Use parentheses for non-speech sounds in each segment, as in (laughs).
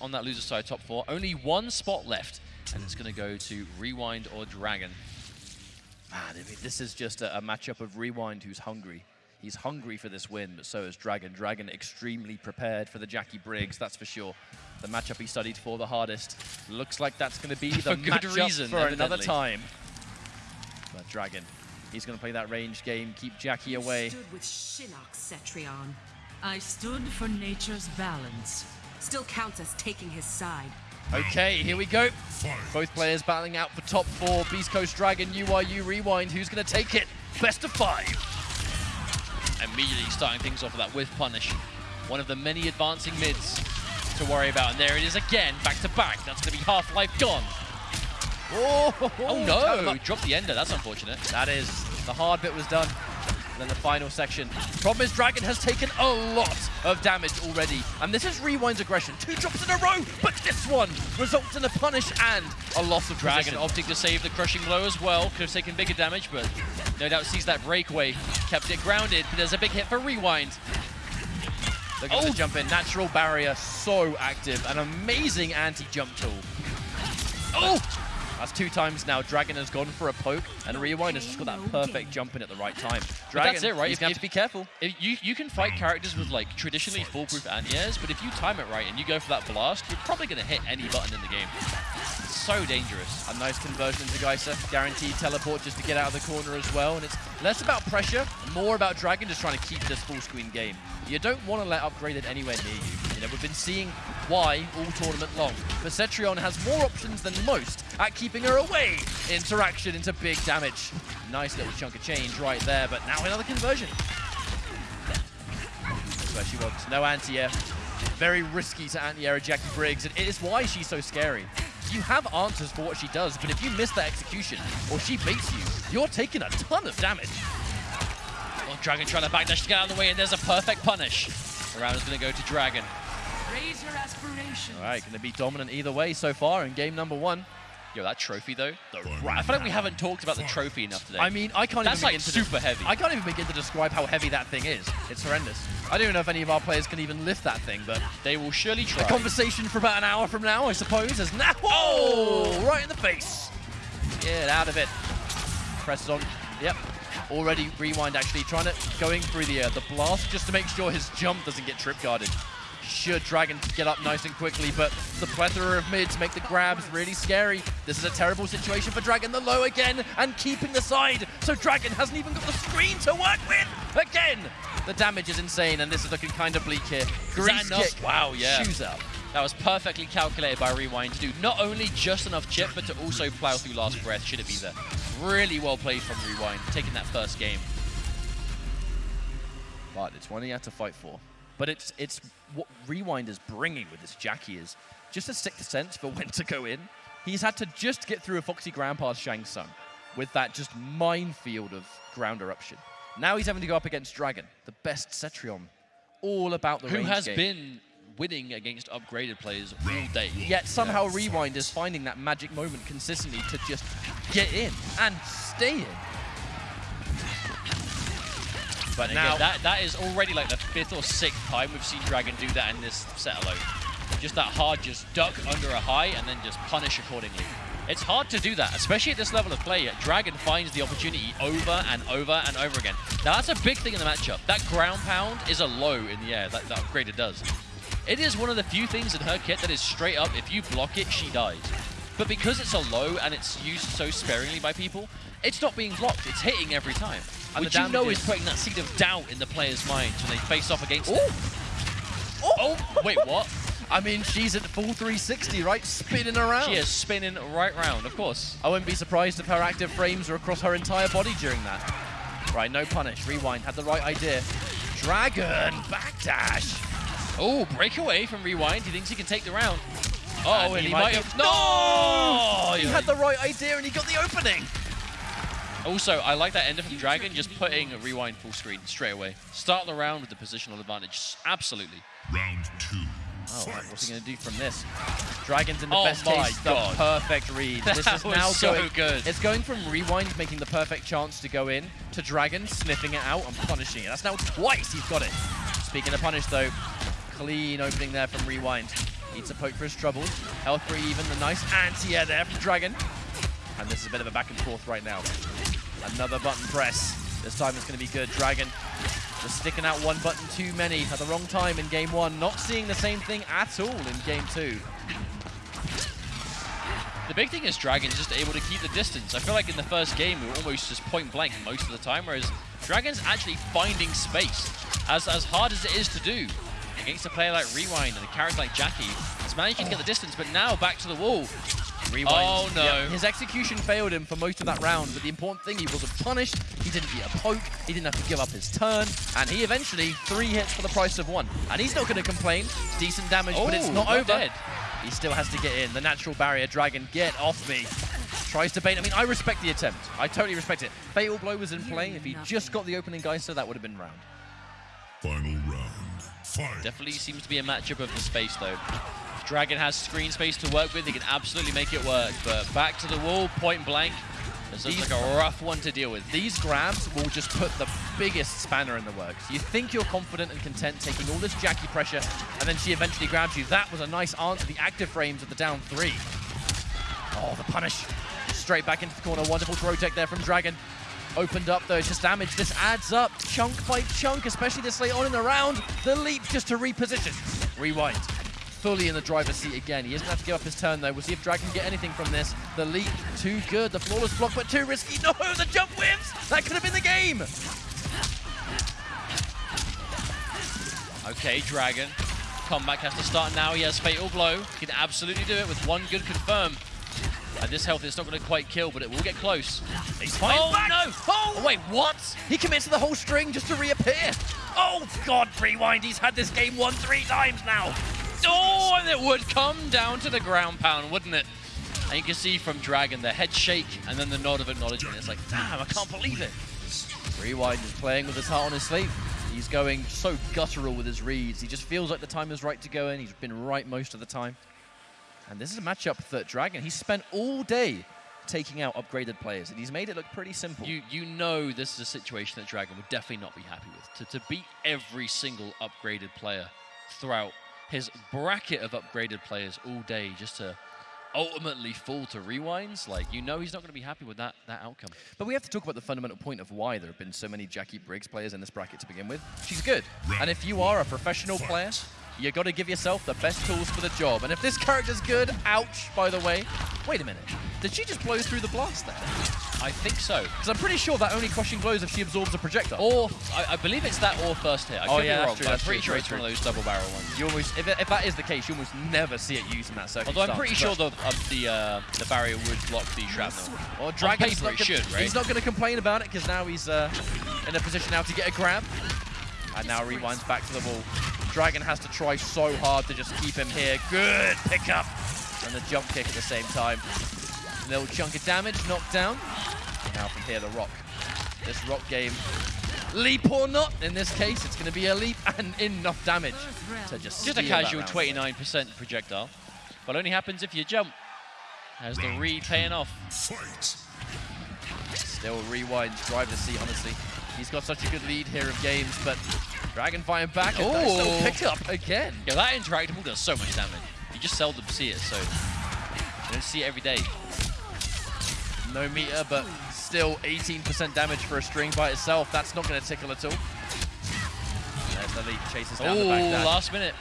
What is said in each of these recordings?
on that loser side top four. Only one spot left, and it's going to go to Rewind or Dragon. Man, I mean, this is just a, a matchup of Rewind who's hungry. He's hungry for this win, but so is Dragon. Dragon extremely prepared for the Jackie Briggs, that's for sure. The matchup he studied for the hardest. Looks like that's going to be (laughs) the good matchup reason, for another time. But Dragon, he's going to play that range game, keep Jackie away. Stood with Shinnok Cetrion. I stood for nature's balance. Still counts as taking his side. Okay, here we go. Both players battling out for top four. Beast Coast Dragon, UYU Rewind. Who's going to take it? Best of five. Immediately starting things off with that with punish. One of the many advancing mids to worry about. And there it is again, back to back. That's going to be Half-Life gone. Oh, (laughs) Oh Tap no, up. dropped the ender. That's unfortunate. That is, the hard bit was done. Then the final section. Problem is, Dragon has taken a lot of damage already. And this is Rewind's aggression. Two drops in a row, but this one results in a punish and a loss of Dragon position. opting to save the crushing blow as well. Could have taken bigger damage, but no doubt sees that breakaway. Kept it grounded, but there's a big hit for Rewind. Look at Oh. the jump in. Natural barrier, so active. An amazing anti-jump tool. Oh! That's two times now. Dragon has gone for a poke, and Rewind has just got that perfect jump in at the right time. Dragon, that's it, right? He's If- going to have if- to be careful. If you, you can fight characters with like traditionally foolproof anti-airs, but if you time it right and you go for that blast, you're probably going to hit any button in the game. So dangerous. A nice conversion into Geyser. Guaranteed teleport just to get out of the corner as well. And it's less about pressure, more about Dragon just trying to keep this full screen game. You don't want to let upgraded anywhere near you. Know, we've been seeing why all tournament long. But Cetrion has more options than most at keeping her away. Interaction into big damage. Nice little chunk of change right there, but now another conversion. That's where she wants. No anti-air. Very risky to anti-air Jackie Briggs, and it is why she's so scary. You have answers for what she does, but if you miss that execution, or she baits you, you're taking a ton of damage. Well, Dragon trying to backdash to get out of the way, and there's a perfect punish. The round is going to go to Dragon. Raise your aspirations. All right, going to be dominant either way so far in game number one. Yo, that trophy though. The ra- I feel like we haven't talked about the trophy enough today. I mean, I can't That's even like super heavy. I can't even begin to describe how heavy that thing is. It's horrendous. I don't even know if any of our players can even lift that thing, but they will surely try. The conversation for about an hour from now, I suppose, is now. Oh, right in the face. Get out of it. Presses on. Yep. Already rewind actually trying to going through the uh, the blast just to make sure his jump doesn't get trip guarded. Should Dragon get up nice and quickly, but the plethora of mids make the grabs really scary. This is a terrible situation for Dragon. The low again and keeping the side, so Dragon hasn't even got the screen to work with. Again, the damage is insane, and this is looking kind of bleak here. Grease kick. Wow, yeah. Shoes up. That was perfectly calculated by Rewind to do not only just enough chip, but to also plow through last breath should it be there. Really well played from Rewind, taking that first game. But it's one he had to fight for. But it's it's what Rewind is bringing with this Jackie is just a sixth sense for (laughs) when to go in. He's had to just get through a Foxy Grandpa's Shang Tsung with that just minefield of ground eruption. Now he's having to go up against Dragon, the best Cetrion. All about the Who has game. been winning against upgraded players all day. Yet somehow Rewind is finding that magic moment consistently to just get in and stay in. But And now again, that, that is already like the fifth or sixth time we've seen Dragon do that in this set alone. Just that hard, just duck under a high and then just punish accordingly. It's hard to do that, especially at this level of play. Dragon finds the opportunity over and over and over again. Now that's a big thing in the matchup. That ground pound is a low in the air, that, that upgrader does. It is one of the few things in her kit that is straight up, if you block it, she dies. But because it's a low and it's used so sparingly by people, it's not being blocked, it's hitting every time. And Which you know is putting that seed of doubt in the player's mind when they face off against it. Oh! Oh, wait, what? (laughs) I mean, she's at full 360, right? Spinning around. She is spinning right round, of course. I wouldn't be surprised if her active frames are across her entire body during that. Right, no punish. Rewind had the right idea. Dragon backdash. Oh, breakaway from Rewind. He thinks he can take the round. Oh, and, he, might have... No! No! He had the right idea and he got the opening. Also, I like that ender from Dragon, just putting a Rewind full screen straight away. Start the round with the positional advantage. Absolutely. Round two. Oh, right, what's he going to do from this? Dragon's in the Oh best my case, God. the perfect read. (laughs) This That is was now so going, good. It's going from Rewind making the perfect chance to go in to Dragon sniffing it out and punishing it. That's now twice he's got it. Speaking of punish though, clean opening there from Rewind. Needs a poke for his troubles. Health free even, the nice anti-air there from Dragon. And this is a bit of a back and forth right now. Another button press. This time it's going to be good. Dragon just sticking out one button too many at the wrong time in game one. Not seeing the same thing at all in game two. The big thing is Dragon's just able to keep the distance. I feel like in the first game we were almost just point blank most of the time, whereas Dragon's actually finding space. As, as hard as it is to do against a player like Rewind and a character like Jackie, he's managing to get the distance, but now back to the wall. Rewind. Oh, no. Yeah, his execution failed him for most of that round, but the important thing, he wasn't punished, he didn't get a poke, he didn't have to give up his turn, and he eventually, three hits for the price of one. And he's not going to complain. Decent damage, but it's Oh, not not over. dead. He still has to get in. The natural barrier, Dragon, get off me. Tries to bait. I mean, I respect the attempt. I totally respect it. Fatal Blow was in play. If he just got the opening Geyser, that would have been round. Final round. Fight. Definitely seems to be a matchup of the space, though. Dragon has screen space to work with. He can absolutely make it work. But back to the wall, point blank. This looks like a rough one to deal with. These grabs will just put the biggest spanner in the works. You think you're confident and content taking all this Jackie pressure, and then she eventually grabs you. That was a nice answer. The active frames of the down three. Oh, the punish. Straight back into the corner. Wonderful throw tech there from Dragon. Opened up though, it's just damage. This adds up chunk by chunk, especially this late on in the round. The leap just to reposition. Rewind. Fully in the driver's seat again. He doesn't have to give up his turn though. We'll see if Dragon can get anything from this. The leap, too good. The flawless block, but too risky. No, (laughs) the jump whips. That could have been the game. Okay, Dragon. Comeback has to start now. He has Fatal Blow. He can absolutely do it with one good confirm. At this health, it's not going to quite kill, but it will get close. He's fighting Oh, back. no! Oh, oh Wait, what? He commits to the whole string just to reappear. Oh, God, Rewind. He's had this game won three times now. Oh, and it would come down to the ground pound, wouldn't it? And you can see from Dragon the head shake and then the nod of acknowledgement. It's like, damn, I can't believe it. Rewind is playing with his heart on his sleeve. He's going so guttural with his reads. He just feels like the time is right to go in. He's been right most of the time. And this is a matchup that Dragon, he's spent all day taking out upgraded players, and he's made it look pretty simple. You you know this is a situation that Dragon would definitely not be happy with. To, to beat every single upgraded player throughout his bracket of upgraded players all day just to ultimately fall to rewinds, like you know he's not going to be happy with that, that outcome. But we have to talk about the fundamental point of why there have been so many Jackie Briggs players in this bracket to begin with. She's good. And if you are a professional player, you got to give yourself the best tools for the job. And if this character's good, ouch, by the way. Wait a minute. Did she just blow through the blast there? I think so. Because I'm pretty sure that only crushing blows if she absorbs a projectile. Or, I, I believe it's that or first hit. I Oh, could yeah, be that's wrong, true, I'm that's pretty true, sure it's one of those double barrel ones. You almost, if, it, if that is the case, you almost never see it used in that circumstance. Although I'm pretty sure the uh, the uh, the barrier would block the shrapnel. Or Dragon's paper not gonna, should, right? He's not going to complain about it because now he's uh, in a position now to get a grab. And now rewinds back to the wall. Dragon has to try so hard to just keep him here. Good pickup. And the jump kick at the same time. Little chunk of damage, knocked down. Now from here, the rock. This rock game, leap or not, in this case, it's going to be a leap and enough damage to just Just a casual 29% projectile, but only happens if you jump. Has the re paying off. Fight. Still rewinds, driver's seat, honestly. He's got such a good lead here of games, but Dragonfire back and little Ooh. pickup again. Yeah, that interactable does so much damage. You just seldom see it, so you don't see it every day. No meter, but still 18% damage for a string by itself. That's not going to tickle at all. There's the lead, chases down the Oh, back dash. last minute.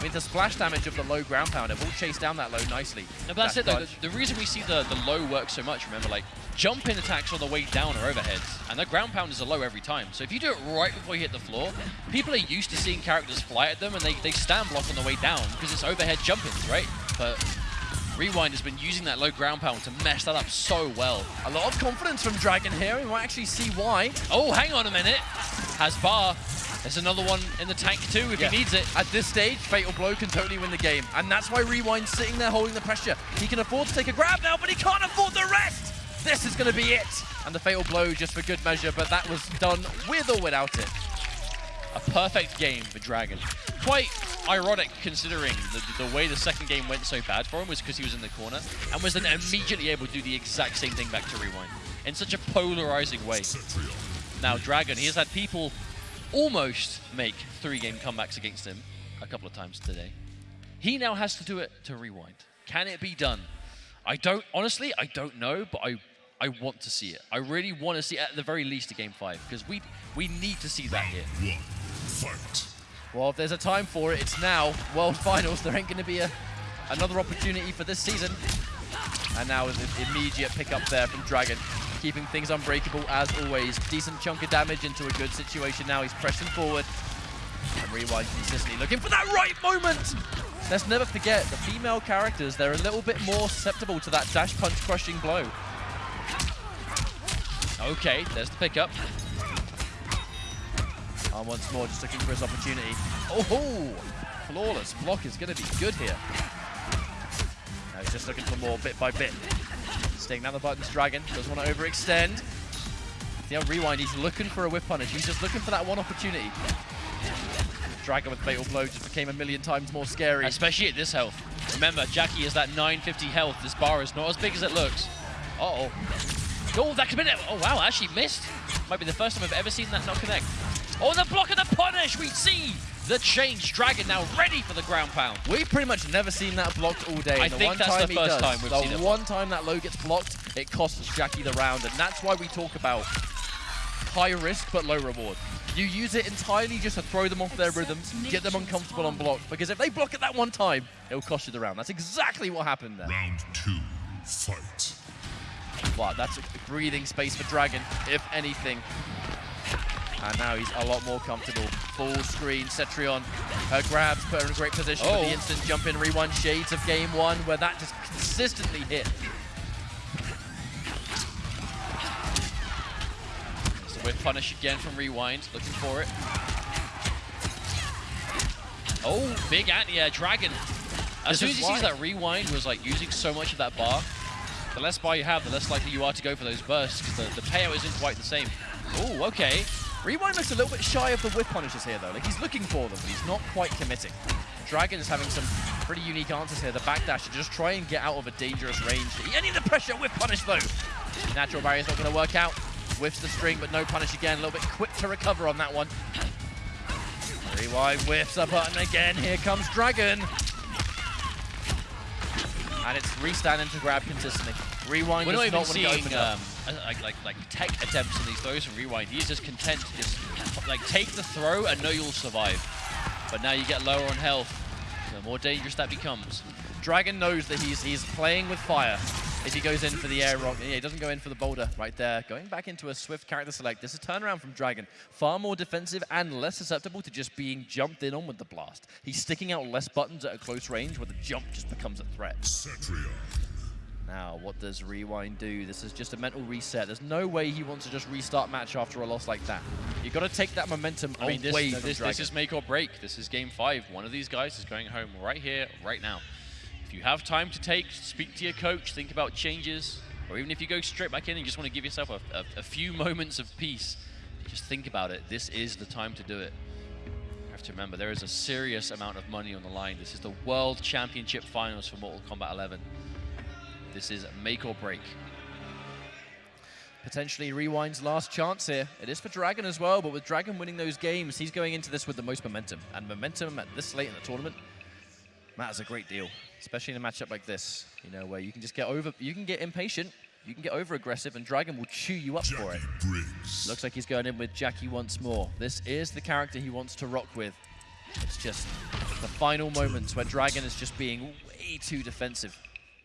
I mean, the splash damage of the low ground pounder will chase down that low nicely. No, but that's That it. Though. The, the reason we see the, the low work so much, remember, like jump in attacks on the way down are overheads, and the ground pounders are low every time. So if you do it right before you hit the floor, people are used to seeing characters fly at them, and they, they stand block on the way down because it's overhead jumpings, right? But Rewind has been using that low ground pound to mess that up so well. A lot of confidence from Dragon here. We might actually see why. Oh, hang on a minute. Has bar. There's another one in the tank too if Yeah. he needs it. At this stage, Fatal Blow can totally win the game. And that's why Rewind's sitting there holding the pressure. He can afford to take a grab now, but he can't afford the rest! This is going to be it! And the Fatal Blow just for good measure, but that was done with or without it. A perfect game for Dragon. Quite ironic considering the, the way the second game went so bad for him was because he was in the corner and was then immediately able to do the exact same thing back to Rewind in such a polarizing way. Now Dragon, he has had people almost make three game comebacks against him a couple of times today. He now has to do it to rewind. Can it be done? I don't, honestly, I don't know, but I, I want to see it. I really want to see at the very least a game five because we, we need to see that here. One. Fight. Well, if there's a time for it, it's now. World Finals, there ain't going to be a, another opportunity for this season. And now an immediate pickup there from Dragon, keeping things unbreakable as always. Decent chunk of damage into a good situation now. He's pressing forward. And Rewind consistently looking for that right moment. Let's never forget, the female characters, they're a little bit more susceptible to that dash punch crushing blow. Okay, there's the pickup. And once more, just looking for his opportunity. Oh, flawless block is going to be good here. Now he's just looking for more bit by bit. Staying down the buttons, Dragon doesn't want to overextend. See how Rewind, he's looking for a whip punish. He's just looking for that one opportunity. Dragon with Fatal Blow just became a million times more scary. Especially at this health. Remember, Jackie is that 950 health. This bar is not as big as it looks. Uh-oh. Oh, that could be. Oh, wow, actually missed. Might be the first time I've ever seen that not connect. Oh, the block and the punish. We see the change. Dragon now ready for the ground pound. We've pretty much never seen that blocked all day. I the think one that's time the first does, time we've the seen it The one time that low gets blocked, it costs Jackie the round, and that's why we talk about high risk but low reward. You use it entirely just to throw them off their rhythms, get them uncomfortable on block, because if they block it that one time, it'll cost you the round. That's exactly what happened there. Round two. Fight. But that's a breathing space for Dragon, if anything. And now he's a lot more comfortable. Full screen, Cetrion. Her grabs put her in a great position Oh. with the instant jump in rewind shades of game one, where that just consistently hit. It's the whip punish again from Rewind. Looking for it. Oh, big anti-air Dragon. As This soon as he sees that Rewind was like using so much of that bar, the less bar you have, the less likely you are to go for those bursts because the, the payout isn't quite the same. Oh, okay. Rewind looks a little bit shy of the whip punishes here, though. Like, he's looking for them, but he's not quite committing. Dragon is having some pretty unique answers here. The backdash to just try and get out of a dangerous range. Any of the pressure, whip punish, though. Natural barrier's not going to work out. Whiffs the string, but no punish again. A little bit quick to recover on that one. Rewind whiffs a button again. Here comes Dragon. And it's restand to grab consistently. Rewind We're does not even not want to seeing open um, like, like like tech attempts in these throws from Rewind. He's just content to just like take the throw and know you'll survive. But now you get lower on health, the more dangerous that becomes. Dragon knows that he's he's playing with fire. If he goes in for the air rock, yeah, he doesn't go in for the boulder right there. Going back into a swift character select. This is a turnaround from Dragon. Far more defensive and less susceptible to just being jumped in on with the blast. He's sticking out less buttons at a close range where the jump just becomes a threat. Cetrion. Now, what does Rewind do? This is just a mental reset. There's no way he wants to just restart match after a loss like that. You've got to take that momentum I mean, this, away no, from this, this is make or break. This is game five. One of these guys is going home right here, right now. If you have time to take, speak to your coach, think about changes, or even if you go straight back in and just want to give yourself a, a, a few moments of peace, just think about it. This is the time to do it. You have to remember, there is a serious amount of money on the line. This is the World Championship Finals for Mortal Kombat 11. This is make or break. potentially Rewind's last chance here. It is for Dragon as well, but with Dragon winning those games, he's going into this with the most momentum. And momentum at this late in the tournament matters a great deal, especially in a matchup like this, you know, where you can just get over, you can get impatient, you can get over aggressive, and Dragon will chew you up for it. Briggs. Looks like he's going in with Jackie once more. This is the character he wants to rock with. It's just the final moments where Dragon is just being way too defensive.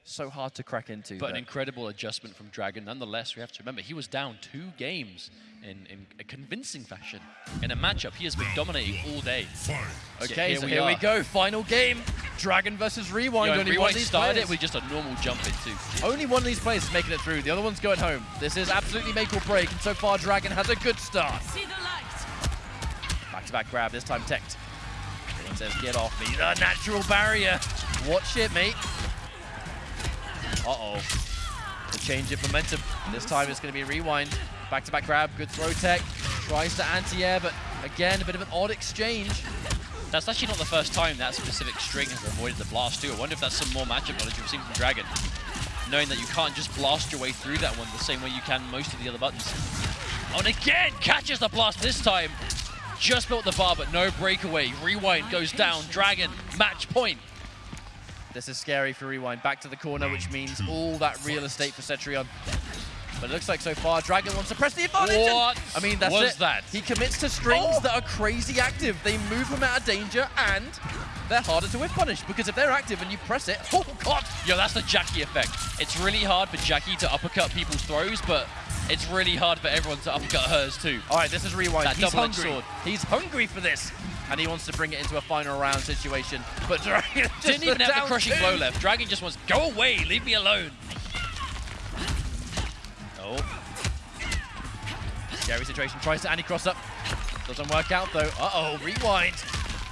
So hard to crack into. But an incredible adjustment from Dragon. Nonetheless, we have to remember he was down two games in, in a convincing fashion. In a matchup, he has been dominating all day. Fight. Okay, here so we here we go. Final game. Dragon versus Rewind. Yo, only one of these started players, it with just a normal jump in too. only one of these players is making it through. The other one's going home. This is absolutely make or break, and so far Dragon has a good start. See the light. Back-to-back grab, this time teched. He says, get off me. The natural barrier. Watch it, mate. Uh-oh. The change of momentum. This time it's going to be rewind. Back-to-back grab, good throw tech. Tries to anti-air, but again, a bit of an odd exchange. That's actually not the first time that specific string has avoided the blast too. I wonder if that's some more matchup knowledge we've seen from Dragon. Knowing that you can't just blast your way through that one the same way you can most of the other buttons. Oh, and again, catches the blast this time. Just built the bar, but no breakaway. Rewind goes down. Dragon, match point. This is scary for Rewind. Back to the corner, which means all that real estate for Cetrion. But it looks like so far, Dragon wants to press the advantage. What I mean, that's was it. that? He commits to strings Oh. that are crazy active. They move him out of danger, and they're harder to whiff punish because if they're active and you press it, oh god! Yo, that's the Jackie effect. It's really hard for Jackie to uppercut people's throws, but it's really hard for everyone to uppercut hers too. All right, this is Rewind. That He's hungry. sword. He's hungry for this, and he wants to bring it into a final round situation. But (laughs) Dragon just Didn't even have the crushing two. blow left. Dragon just wants, go away, leave me alone. Oh, Scary situation. Tries to anti-cross up. Doesn't work out though. Uh-oh, Rewind.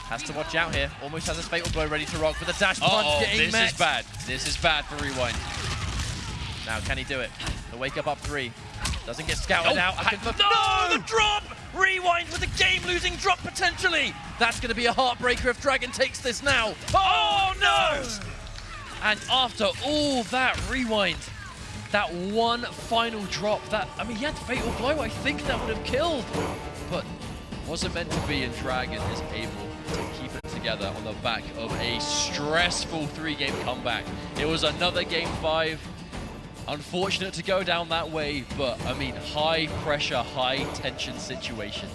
Has to watch out here. Almost has his fatal blow ready to rock with the dash punch uh-oh, getting this met. is bad. This is bad for Rewind. Now, can he do it? The wake up up three. Doesn't get scouted Oh, out. I- no! the drop! Game-losing drop potentially. That's going to be a heartbreaker if Dragon takes this now. Oh no! And after all that rewind, that one final drop, that, I mean, he had fatal blow, I think that would have killed. But wasn't meant to be, and Dragon is able to keep it together on the back of a stressful three-game comeback. It was another game five. Unfortunate to go down that way, but I mean, high pressure, high tension situation.